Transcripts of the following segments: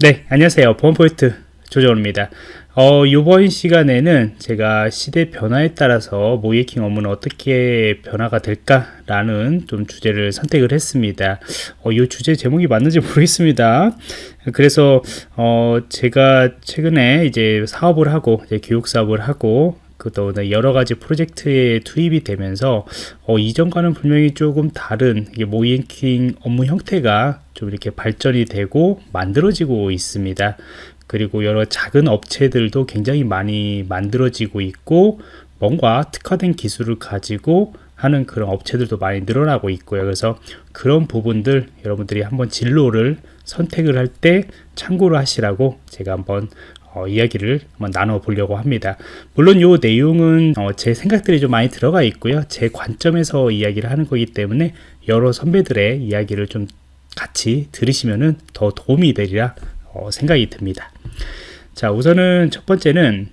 네, 안녕하세요. 보안포인트 조정호입니다. 어, 이번 시간에는 제가 시대 변화에 따라서 모이킹 업무는 어떻게 변화가 될까 라는 좀 주제를 선택을 했습니다. 어, 이 주제 제목이 맞는지 모르겠습니다. 그래서 어, 제가 최근에 이제 사업을 하고 이제 교육 사업을 하고 또 여러 가지 프로젝트에 투입이 되면서 어, 이전과는 분명히 조금 다른 모이킹 업무 형태가 좀 이렇게 발전이 되고 만들어지고 있습니다. 그리고 여러 작은 업체들도 굉장히 많이 만들어지고 있고 뭔가 특화된 기술을 가지고 하는 그런 업체들도 많이 늘어나고 있고요. 그래서 그런 부분들 여러분들이 한번 진로를 선택을 할 때 참고를 하시라고 제가 한번 어, 이야기를 한번 나눠 보려고 합니다. 물론 이 내용은 어, 제 생각들이 좀 많이 들어가 있고요. 제 관점에서 이야기를 하는 거기 때문에 여러 선배들의 이야기를 좀 같이 들으시면은 더 도움이 되리라 어, 생각이 듭니다. 자, 우선은 첫 번째는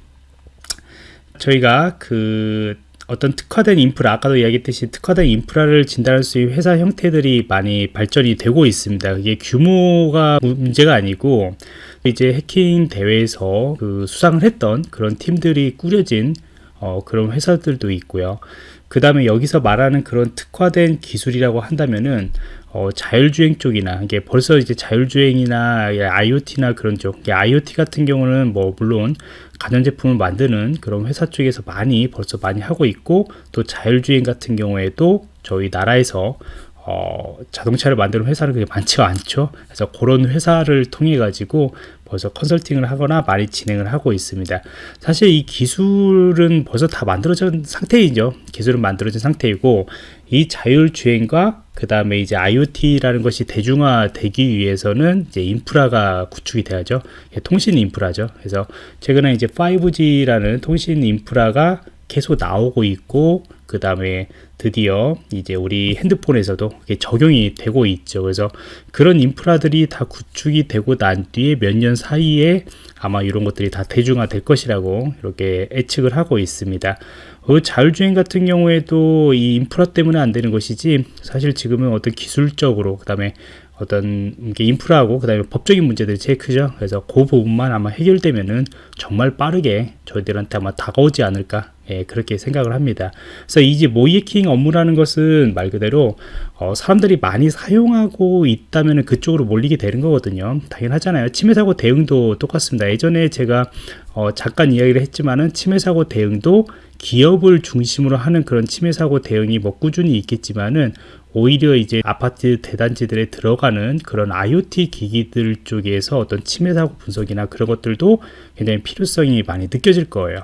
저희가 그 어떤 특화된 인프라, 아까도 이야기했듯이 특화된 인프라를 진단할 수 있는 회사 형태들이 많이 발전이 되고 있습니다. 이게 규모가 문제가 아니고 이제 해킹 대회에서 그 수상을 했던 그런 팀들이 꾸려진 어, 그런 회사들도 있고요. 그 다음에 여기서 말하는 그런 특화된 기술이라고 한다면은 어, 자율주행 쪽이나 이게 벌써 이제 자율주행이나 IoT나 그런 쪽 IoT 같은 경우는 뭐 물론 가전제품을 만드는 그런 회사 쪽에서 많이 벌써 많이 하고 있고 또 자율주행 같은 경우에도 저희 나라에서 어, 자동차를 만드는 회사는 그게 많지가 않죠. 그래서 그런 회사를 통해 가지고 벌써 컨설팅을 하거나 많이 진행을 하고 있습니다. 사실 이 기술은 벌써 다 만들어진 상태이죠. 기술은 만들어진 상태이고 이 자율주행과 그 다음에 이제 IoT라는 것이 대중화되기 위해서는 이제 인프라가 구축이 돼야죠. 통신 인프라죠. 그래서 최근에 이제 5G라는 통신 인프라가 계속 나오고 있고 그 다음에 드디어 이제 우리 핸드폰에서도 적용이 되고 있죠. 그래서 그런 인프라들이 다 구축이 되고 난 뒤에 몇 년 사이에 아마 이런 것들이 다 대중화 될 것이라고 이렇게 예측을 하고 있습니다. 어, 자율주행 같은 경우에도 이 인프라 때문에 안 되는 것이지 사실 지금은 어떤 기술적으로 그 다음에 어떤 인프라하고 그 다음에 법적인 문제들이 제일 크죠. 그래서 그 부분만 아마 해결되면은 정말 빠르게 저희들한테 아마 다가오지 않을까 예, 그렇게 생각을 합니다. 그래서 이제 모이킹 업무라는 것은 말 그대로 어, 사람들이 많이 사용하고 있다면 그쪽으로 몰리게 되는 거거든요. 당연하잖아요. 침해 사고 대응도 똑같습니다. 예전에 제가 어, 잠깐 이야기를 했지만은 침해 사고 대응도 기업을 중심으로 하는 그런 침해 사고 대응이 뭐 꾸준히 있겠지만은 오히려 이제 아파트 대단지들에 들어가는 그런 IoT 기기들 쪽에서 어떤 침해 사고 분석이나 그런 것들도 굉장히 필요성이 많이 느껴질 거예요.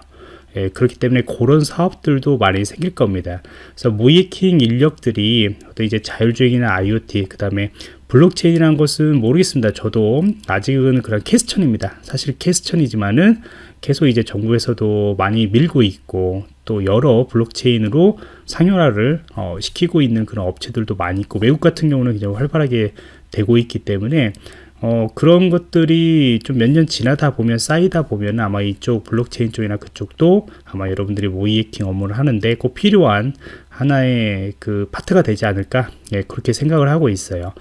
예, 그렇기 때문에 그런 사업들도 많이 생길 겁니다. 그래서 모의해킹 인력들이 어떤 이제 자율주행이나 IoT, 그 다음에 블록체인이라는 것은 모르겠습니다. 저도 아직은 그런 question입니다. 사실 question이지만은 계속 이제 정부에서도 많이 밀고 있고 또 여러 블록체인으로 상용화를 어, 시키고 있는 그런 업체들도 많이 있고 외국 같은 경우는 굉장히 활발하게 되고 있기 때문에 어, 그런 것들이 좀 몇 년 지나다 보면 쌓이다 보면 아마 이쪽 블록체인 쪽이나 그쪽도 아마 여러분들이 모의해킹 업무를 하는데 꼭 필요한 하나의 그 파트가 되지 않을까? 예, 그렇게 생각을 하고 있어요.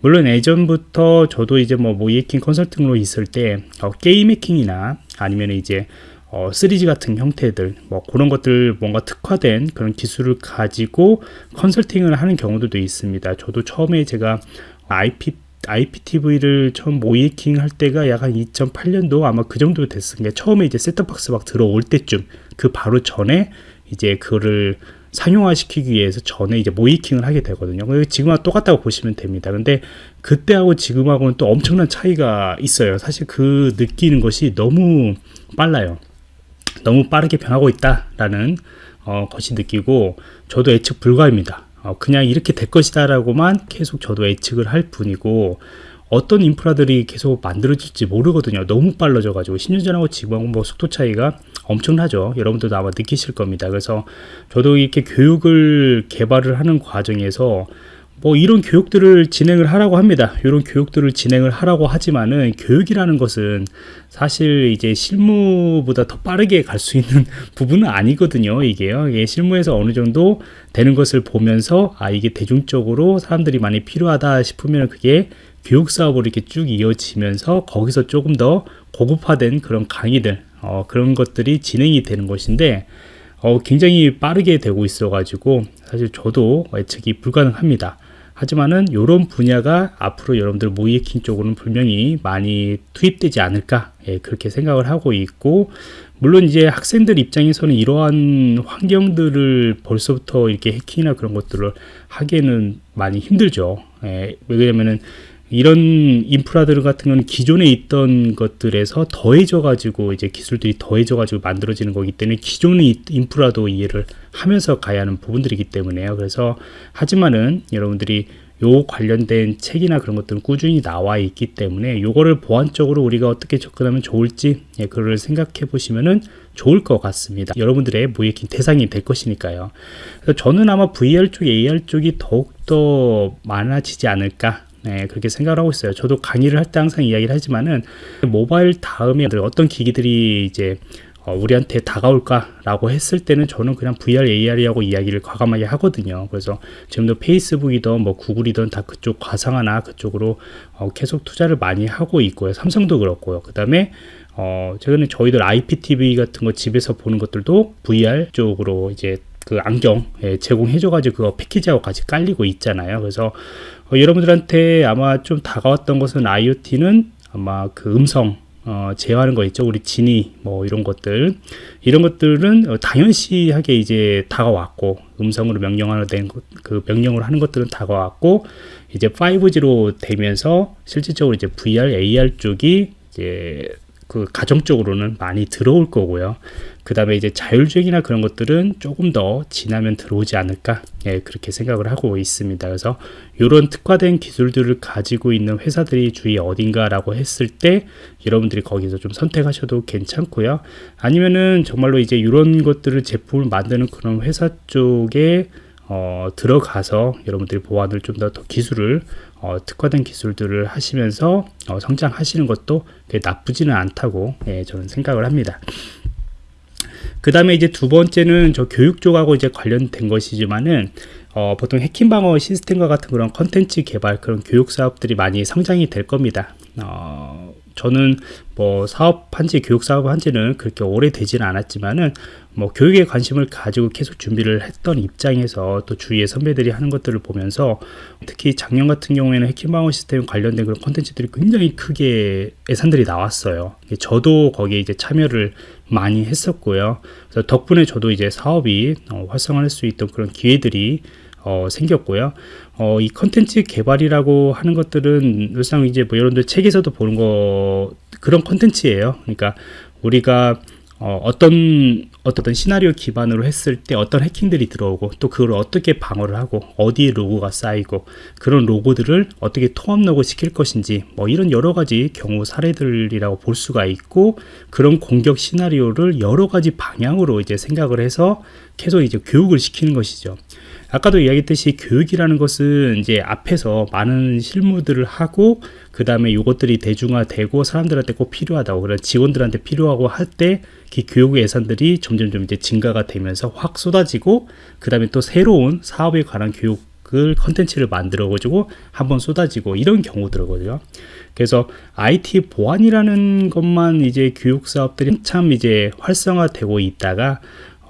물론 예전부터 저도 이제 뭐 모의해킹 컨설팅으로 있을 때 어, 게임 해킹이나 아니면 이제 어, 3G 같은 형태들 뭐 그런 것들 뭔가 특화된 그런 기술을 가지고 컨설팅을 하는 경우들도 있습니다. 저도 처음에 제가 IP IPTV를 처음 모이킹 할 때가 약 한 2008년도 아마 그 정도 됐은 게 처음에 이제 셋톱박스 막 들어올 때쯤 그 바로 전에 이제 그거를 상용화 시키기 위해서 전에 이제 모이킹을 하게 되거든요. 지금하고 똑같다고 보시면 됩니다. 근데 그때하고 지금하고는 또 엄청난 차이가 있어요. 사실 그 느끼는 것이 너무 빨라요. 너무 빠르게 변하고 있다라는 어, 것이 느끼고 저도 예측 불가입니다. 어, 그냥 이렇게 될 것이다 라고만 계속 저도 예측을 할 뿐이고 어떤 인프라들이 계속 만들어질지 모르거든요. 너무 빨라져 가지고 10년 전하고 지금하고 뭐 속도 차이가 엄청나죠. 여러분들도 아마 느끼실 겁니다. 그래서 저도 이렇게 교육을 개발을 하는 과정에서 뭐 이런 교육들을 진행을 하라고 합니다. 이런 교육들을 진행을 하라고 하지만은 교육이라는 것은 사실 이제 실무보다 더 빠르게 갈 수 있는 부분은 아니거든요. 이게요. 이게 실무에서 어느 정도 되는 것을 보면서 아 이게 대중적으로 사람들이 많이 필요하다 싶으면 그게 교육 사업으로 이렇게 쭉 이어지면서 거기서 조금 더 고급화된 그런 강의들 어, 그런 것들이 진행이 되는 것인데 어, 굉장히 빠르게 되고 있어 가지고 사실 저도 예측이 불가능합니다 하지만은 이런 분야가 앞으로 여러분들 모이에킹 쪽으로는 분명히 많이 투입되지 않을까 예, 그렇게 생각을 하고 있고 물론 이제 학생들 입장에서는 이러한 환경들을 벌써부터 이렇게 해킹이나 그런 것들을 하기에는 많이 힘들죠. 예, 왜냐면은 이런 인프라들 같은 경우는 기존에 있던 것들에서 더해져 가지고 이제 기술들이 더해져 가지고 만들어지는 거기 때문에 기존의 인프라도 이해를 하면서 가야 하는 부분들이기 때문에요. 그래서 하지만은 여러분들이 요 관련된 책이나 그런 것들은 꾸준히 나와 있기 때문에 요거를 보완적으로 우리가 어떻게 접근하면 좋을지 예, 그걸 생각해 보시면은 좋을 것 같습니다. 여러분들의 모이킹 대상이 될 것이니까요. 그래서 저는 아마 VR 쪽 AR 쪽이 더욱더 많아지지 않을까 네, 그렇게 생각을 하고 있어요. 저도 강의를 할 때 항상 이야기를 하지만은 모바일 다음에 어떤 기기들이 이제 어, 우리한테 다가올까라고 했을 때는 저는 그냥 VR, AR이라고 이야기를 과감하게 하거든요. 그래서 지금도 페이스북이든 뭐 구글이든 다 그쪽 과상하나 그쪽으로 어, 계속 투자를 많이 하고 있고요. 삼성도 그렇고요. 그 다음에 어, 최근에 저희들 IPTV 같은 거 집에서 보는 것들도 VR 쪽으로 이제 그 안경 예, 제공해줘가지고 그거 패키지하고 같이 깔리고 있잖아요. 그래서 어, 여러분들한테 아마 좀 다가왔던 것은 IoT는 아마 그 음성 어, 제어하는 거 있죠. 우리 지니 뭐 이런 것들 이런 것들은 어, 당연시하게 이제 다가왔고 음성으로 명령하는 그 명령을 하는 것들은 다가왔고 이제 5G로 되면서 실질적으로 이제 VR, AR 쪽이 이제 그 가정적으로는 많이 들어올 거고요. 그 다음에 이제 자율주행이나 그런 것들은 조금 더 지나면 들어오지 않을까 예, 그렇게 생각을 하고 있습니다. 그래서 이런 특화된 기술들을 가지고 있는 회사들이 주위 어딘가라고 했을 때 여러분들이 거기서 좀 선택하셔도 괜찮고요. 아니면은 정말로 이제 이런 것들을 제품을 만드는 그런 회사 쪽에 어, 들어가서 여러분들이 보완을 좀더 기술을 어, 특화된 기술들을 하시면서 어, 성장하시는 것도 나쁘지는 않다고 예, 저는 생각을 합니다. 그 다음에 이제 두 번째는 저 교육 쪽하고 이제 관련된 것이지만은 어, 보통 해킹 방어 시스템과 같은 그런 컨텐츠 개발 그런 교육 사업들이 많이 성장이 될 겁니다. 어, 저는 뭐 사업한 지 교육 사업한 지는 그렇게 오래 되지는 않았지만은 뭐 교육에 관심을 가지고 계속 준비를 했던 입장에서 또 주위의 선배들이 하는 것들을 보면서 특히 작년 같은 경우에는 해킹방어 시스템 관련된 그런 콘텐츠들이 굉장히 크게 예산들이 나왔어요. 저도 거기에 이제 참여를 많이 했었고요. 그래서 덕분에 저도 이제 사업이 어, 활성화할 수 있던 그런 기회들이 어, 생겼고요. 어, 이 컨텐츠 개발이라고 하는 것들은 일상 이제 뭐 여러분들 책에서도 보는 거 그런 컨텐츠예요. 그러니까 우리가 어, 어떤 어떤 시나리오 기반으로 했을 때 어떤 해킹들이 들어오고 또 그걸 어떻게 방어를 하고 어디에 로고가 쌓이고 그런 로고들을 어떻게 통합 로고 시킬 것인지 뭐 이런 여러 가지 경우 사례들이라고 볼 수가 있고 그런 공격 시나리오를 여러 가지 방향으로 이제 생각을 해서 계속 이제 교육을 시키는 것이죠. 아까도 이야기했듯이 교육이라는 것은 이제 앞에서 많은 실무들을 하고 그 다음에 이것들이 대중화되고 사람들한테 꼭 필요하다고 그런 직원들한테 필요하고 할때그 교육 예산들이 점점점 이제 증가가 되면서 확 쏟아지고 그 다음에 또 새로운 사업에 관한 교육 을 컨텐츠를 만들어 가지고 한번 쏟아지고 이런 경우들이거든요. 그래서 IT 보안이라는 것만 이제 교육 사업들이 참 이제 활성화되고 있다가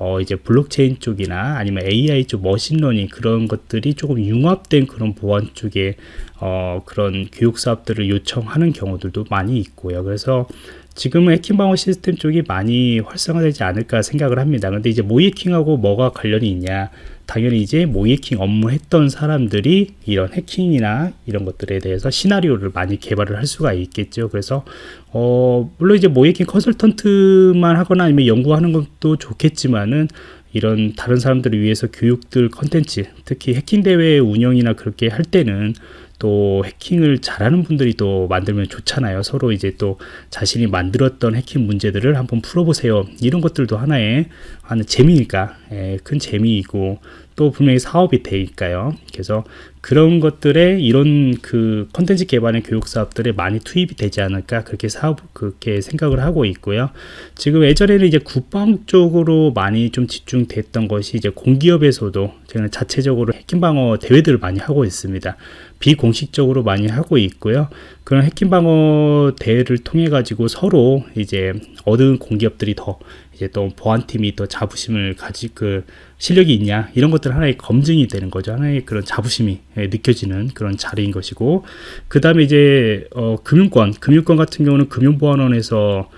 어 이제 블록체인 쪽이나 아니면 AI 쪽 머신러닝 그런 것들이 조금 융합된 그런 보안 쪽에 어 그런 교육 사업들을 요청하는 경우들도 많이 있고요. 그래서 지금은 해킹 방어 시스템 쪽이 많이 활성화되지 않을까 생각을 합니다. 근데 이제 모의해킹하고 뭐가 관련이 있냐? 당연히 이제 모이킹 업무 했던 사람들이 이런 해킹이나 이런 것들에 대해서 시나리오를 많이 개발을 할 수가 있겠죠. 그래서 어 물론 이제 모이킹 컨설턴트만 하거나 아니면 연구하는 것도 좋겠지만은 이런 다른 사람들을 위해서 교육들 컨텐츠 특히 해킹 대회 운영이나 그렇게 할 때는 또 해킹을 잘하는 분들이 또 만들면 좋잖아요. 서로 이제 또 자신이 만들었던 해킹 문제들을 한번 풀어보세요. 이런 것들도 하나의 하는 재미니까 예, 큰 재미이고 또 분명히 사업이 되니까요. 그래서 그런 것들에 이런 그 컨텐츠 개발의 교육 사업들에 많이 투입이 되지 않을까 그렇게 사업 그렇게 생각을 하고 있고요. 지금 예전에는 이제 국방 쪽으로 많이 좀 집중됐던 것이 이제 공기업에서도 저는 자체적으로 해킹 방어 대회들을 많이 하고 있습니다. 비공식적으로 많이 하고 있고요. 그런 해킹 방어 대회를 통해 가지고 서로 이제 얻은 공기업들이 더 이제 또 보안팀이 또 자부심을 가지 그 실력이 있냐 이런 것들 하나의 검증이 되는 거죠 하나의 그런 자부심이 예, 느껴지는 그런 자리인 것이고 그 다음에 이제 어, 금융권 금융권 같은 경우는 금융보안원에서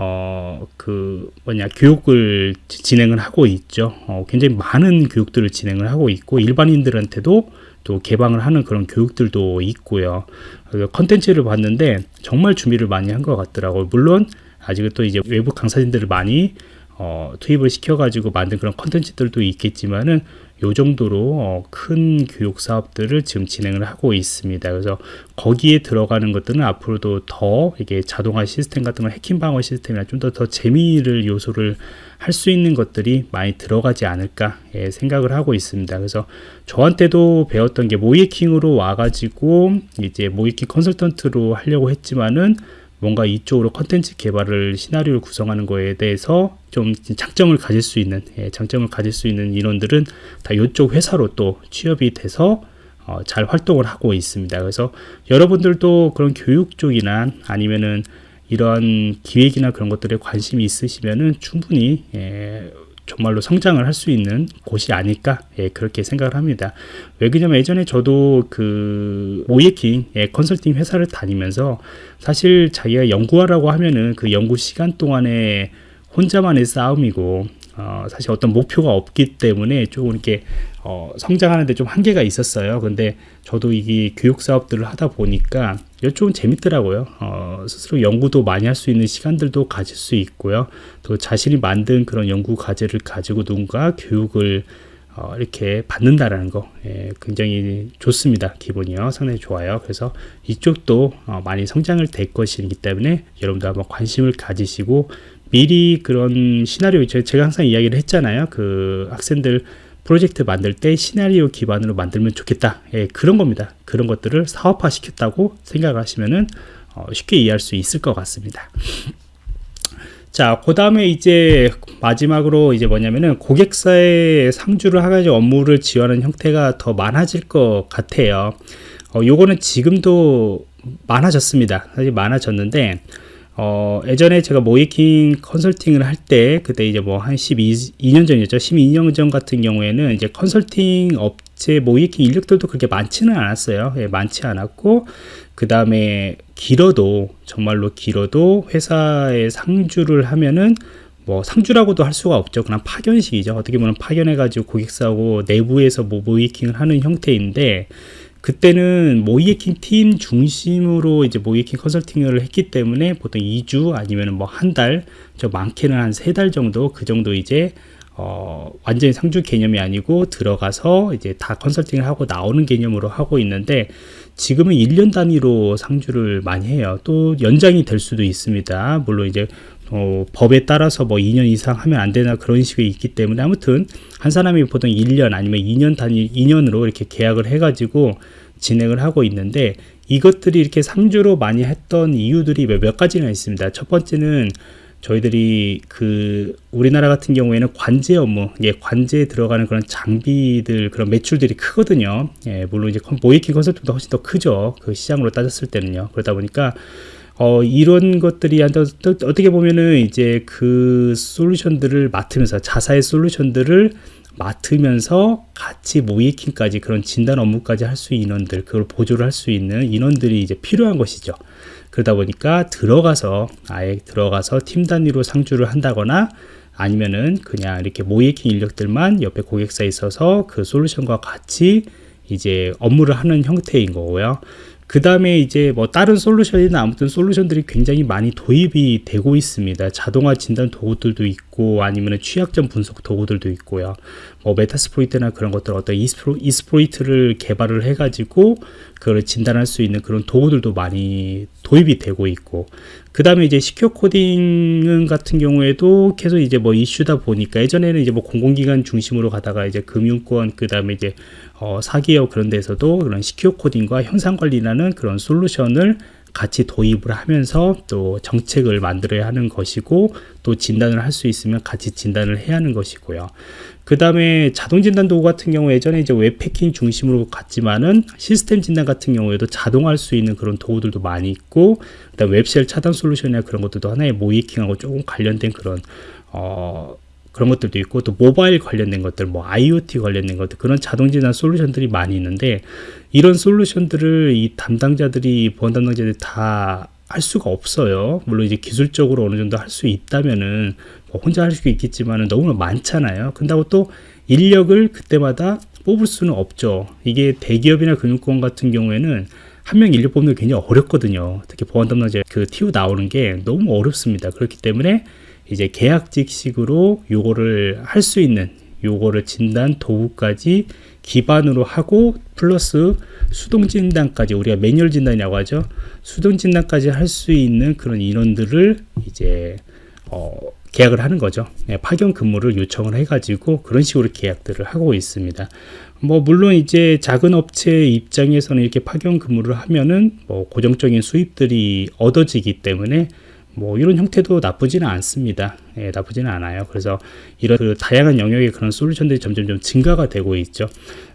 어, 그, 뭐냐, 교육을 진행을 하고 있죠. 어, 굉장히 많은 교육들을 진행을 하고 있고, 일반인들한테도 또 개방을 하는 그런 교육들도 있고요. 컨텐츠를 봤는데 정말 준비를 많이 한 것 같더라고요. 물론 아직은 또 이제 외부 강사진들을 많이 어, 투입을 시켜가지고 만든 그런 컨텐츠들도 있겠지만은 요 정도로 어, 큰 교육 사업들을 지금 진행을 하고 있습니다. 그래서 거기에 들어가는 것들은 앞으로도 더 이게 자동화 시스템 같은 거 해킹 방어 시스템이나 좀 더 더 재미를 요소를 할 수 있는 것들이 많이 들어가지 않을까 예, 생각을 하고 있습니다. 그래서 저한테도 배웠던 게 모이킹으로 와가지고 이제 모이킹 컨설턴트로 하려고 했지만은 뭔가 이쪽으로 컨텐츠 개발을 시나리오를 구성하는 거에 대해서 좀 장점을 가질 수 있는 예, 장점을 가질 수 있는 인원들은 다 이쪽 회사로 또 취업이 돼서 어, 잘 활동을 하고 있습니다. 그래서 여러분들도 그런 교육 쪽이나 아니면은 이러한 기획이나 그런 것들에 관심이 있으시면은 충분히 예, 정말로 성장을 할 수 있는 곳이 아닐까 예, 그렇게 생각을 합니다. 왜 그러냐면 예전에 저도 그 모예킹 예, 컨설팅 회사를 다니면서 사실 자기가 연구하라고 하면은 그 연구 시간 동안에 혼자만의 싸움이고 어, 사실 어떤 목표가 없기 때문에 조금 이렇게 어, 성장하는데 좀 한계가 있었어요. 근데 저도 이게 교육 사업들을 하다 보니까 이쪽은 재밌더라고요. 어, 스스로 연구도 많이 할 수 있는 시간들도 가질 수 있고요. 또 자신이 만든 그런 연구 과제를 가지고 누군가 교육을 어, 이렇게 받는다라는 거 예, 굉장히 좋습니다. 기분이요. 상당히 좋아요. 그래서 이쪽도 어, 많이 성장을 될 것이기 때문에 여러분도 한번 관심을 가지시고 미리 그런 시나리오 제가 항상 이야기를 했잖아요. 그 학생들 프로젝트 만들 때 시나리오 기반으로 만들면 좋겠다. 예, 그런 겁니다. 그런 것들을 사업화 시켰다고 생각하시면은 어, 쉽게 이해할 수 있을 것 같습니다. 자, 그 다음에 이제 마지막으로 이제 뭐냐면은 고객사의 상주를 하가지고 업무를 지원하는 형태가 더 많아질 것 같아요. 어, 요거는 지금도 많아졌습니다. 사실 많아졌는데, 어, 예전에 제가 모이킹 컨설팅을 할 때, 그때 이제 뭐 한 12년 전이었죠. 12년 전 같은 경우에는 이제 컨설팅 업체 모이킹 인력들도 그렇게 많지는 않았어요. 예, 많지 않았고, 그 다음에 길어도, 정말로 길어도 회사에 상주를 하면은 뭐 상주라고도 할 수가 없죠. 그냥 파견식이죠. 어떻게 보면 파견해가지고 고객사하고 내부에서 뭐 모이킹을 하는 형태인데, 그때는 모이에킹 팀 중심으로 이제 모이에킹 컨설팅을 했기 때문에 보통 2주 아니면 뭐 한 달, 저 많게는 한 세 달 정도 그 정도 이제 어, 완전히 상주 개념이 아니고 들어가서 이제 다 컨설팅을 하고 나오는 개념으로 하고 있는데 지금은 1년 단위로 상주를 많이 해요. 또 연장이 될 수도 있습니다. 물론 이제 어, 법에 따라서 뭐 2년 이상 하면 안 되나 그런 식이 있기 때문에 아무튼 한 사람이 보통 1년 아니면 2년 단위 2년으로 이렇게 계약을 해가지고 진행을 하고 있는데 이것들이 이렇게 상주로 많이 했던 이유들이 몇 가지나 있습니다. 첫 번째는 저희들이 그 우리나라 같은 경우에는 관제 업무, 예, 관제에 들어가는 그런 장비들 그런 매출들이 크거든요. 예, 물론 이제 모이킹 컨설팅도 훨씬 더 크죠. 그 시장으로 따졌을 때는요. 그러다 보니까 어, 이런 것들이 어떻게 보면은 이제 그 솔루션들을 맡으면서 자사의 솔루션들을 맡으면서 같이 모이킹까지 그런 진단 업무까지 할수 있는 인원들 그걸 보조를 할 수 있는 인원들이 이제 필요한 것이죠. 그러다 보니까 들어가서 아예 들어가서 팀 단위로 상주를 한다거나 아니면은 그냥 이렇게 모이킹 인력들만 옆에 고객사에 있어서 그 솔루션과 같이 이제 업무를 하는 형태인 거고요. 그 다음에 이제 뭐 다른 솔루션이나 아무튼 솔루션들이 굉장히 많이 도입이 되고 있습니다. 자동화 진단 도구들도 있고 아니면 취약점 분석 도구들도 있고요. 뭐 Metasploit이나 그런 것들 어떤 exploi-, exploit을 개발을 해가지고 그걸 진단할 수 있는 그런 도구들도 많이 도입이 되고 있고 그 다음에 이제 secure coding 같은 경우에도 계속 이제 뭐 이슈다 보니까 예전에는 이제 뭐 공공기관 중심으로 가다가 이제 금융권 그 다음에 이제 어 사기업 그런 데서도 그런 시큐어 코딩과 현상 관리라는 그런 솔루션을 같이 도입을 하면서 또 정책을 만들어야 하는 것이고 또 진단을 할 수 있으면 같이 진단을 해야 하는 것이고요. 그 다음에 자동 진단 도구 같은 경우 예전에 이제 웹패킹 중심으로 갔지만은 시스템 진단 같은 경우에도 자동할 수 있는 그런 도구들도 많이 있고 그다음 웹쉘 차단 솔루션이나 그런 것들도 하나의 모이킹하고 조금 관련된 그런 어 그런 것들도 있고 또 모바일 관련된 것들 뭐 IoT 관련된 것들 그런 자동 진단 솔루션들이 많이 있는데 이런 솔루션들을 이 담당자들이 보안 담당자들이 다 할 수가 없어요. 물론 이제 기술적으로 어느 정도 할 수 있다면은 뭐 혼자 할 수 있겠지만은 너무 많잖아요. 근다고 또 인력을 그때마다 뽑을 수는 없죠. 이게 대기업이나 금융권 같은 경우에는 한 명 인력 뽑는 게 굉장히 어렵거든요. 특히 보안 담당자 그 TU 나오는 게 너무 어렵습니다. 그렇기 때문에 이제 계약직식으로 요거를 할 수 있는 요거를 진단 도구까지 기반으로 하고 플러스 수동 진단까지 우리가 매뉴얼 진단이라고 하죠. 수동 진단까지 할 수 있는 그런 인원들을 이제 어, 계약을 하는 거죠. 네, 파견 근무를 요청을 해 가지고 그런 식으로 계약들을 하고 있습니다. 뭐 물론 이제 작은 업체 입장에서는 이렇게 파견 근무를 하면은 뭐 고정적인 수입들이 얻어지기 때문에 뭐 이런 형태도 나쁘지는 않습니다. 예, 나쁘지는 않아요. 그래서 이런 그 다양한 영역의 그런 솔루션들이 점점 좀 증가가 되고 있죠.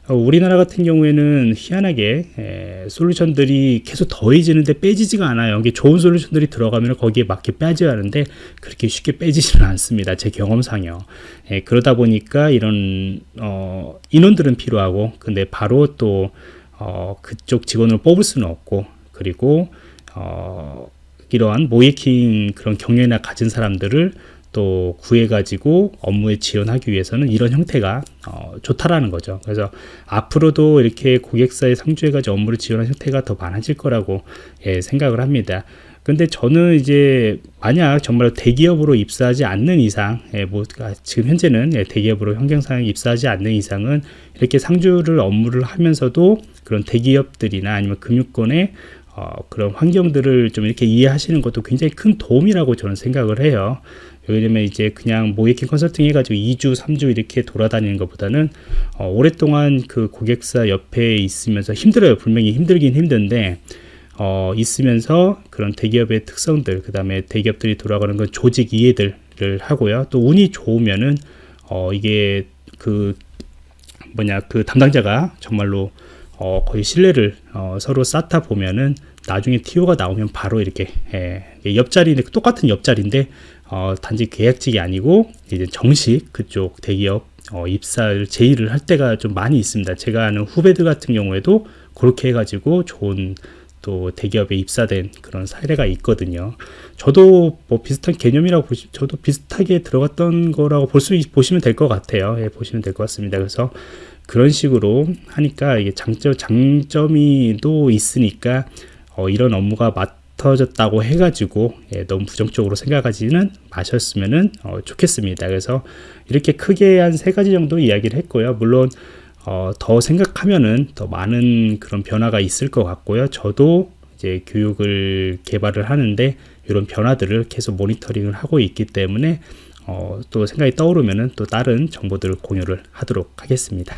어, 우리나라 같은 경우에는 희한하게 에, 솔루션들이 계속 더해지는데 빼지지가 않아요. 이게 좋은 솔루션들이 들어가면 거기에 맞게 빼져야 하는데 그렇게 쉽게 빼지지는 않습니다. 제 경험상요. 에, 그러다 보니까 이런 어, 인원들은 필요하고 근데 바로 또 어, 그쪽 직원을 뽑을 수는 없고 그리고 어, 이러한 모이킹 그런 경력이나 가진 사람들을 또 구해가지고 업무에 지원하기 위해서는 이런 형태가 어, 좋다라는 거죠. 그래서 앞으로도 이렇게 고객사에 상주해가지고 업무를 지원하는 형태가 더 많아질 거라고 예, 생각을 합니다. 근데 저는 이제 만약 정말 대기업으로 입사하지 않는 이상, 예, 뭐 아, 지금 현재는 예, 대기업으로 환경상 입사하지 않는 이상은 이렇게 상주를 업무를 하면서도 그런 대기업들이나 아니면 금융권의 어, 그런 환경들을 좀 이렇게 이해하시는 것도 굉장히 큰 도움이라고 저는 생각을 해요. 왜냐면 이제 그냥 모이킹 컨설팅 해가지고 2주, 3주 이렇게 돌아다니는 것보다는 어, 오랫동안 그 고객사 옆에 있으면서 힘들어요. 분명히 힘들긴 힘든데 어, 있으면서 그런 대기업의 특성들, 그 다음에 대기업들이 돌아가는 건 조직 이해들을 하고요. 또 운이 좋으면은 어, 이게 그 뭐냐 그 담당자가 정말로 어, 거의 신뢰를 어, 서로 쌓다 보면은 나중에 TO가 나오면 바로 이렇게 예, 옆자리인데 똑같은 옆자리인데 어, 단지 계약직이 아니고 이제 정식 그쪽 대기업 어, 입사를 제의를 할 때가 좀 많이 있습니다. 제가 아는 후배들 같은 경우에도 그렇게 해가지고 좋은 또 대기업에 입사된 그런 사례가 있거든요. 저도 뭐 비슷한 개념이라고 보시, 저도 비슷하게 들어갔던 거라고 볼 수 보시면 될 것 같아요. 예, 보시면 될 것 같습니다. 그래서 그런 식으로 하니까 이게 장점 장점이 또 있으니까 어, 이런 업무가 맡아졌다고 해가지고 예, 너무 부정적으로 생각하지는 마셨으면은 어, 좋겠습니다. 그래서 이렇게 크게 한 세 가지 정도 이야기를 했고요. 물론 어, 더 생각하면은 더 많은 그런 변화가 있을 것 같고요. 저도 이제 교육을 개발을 하는데 이런 변화들을 계속 모니터링을 하고 있기 때문에 어, 또 생각이 떠오르면은 또 다른 정보들을 공유를 하도록 하겠습니다.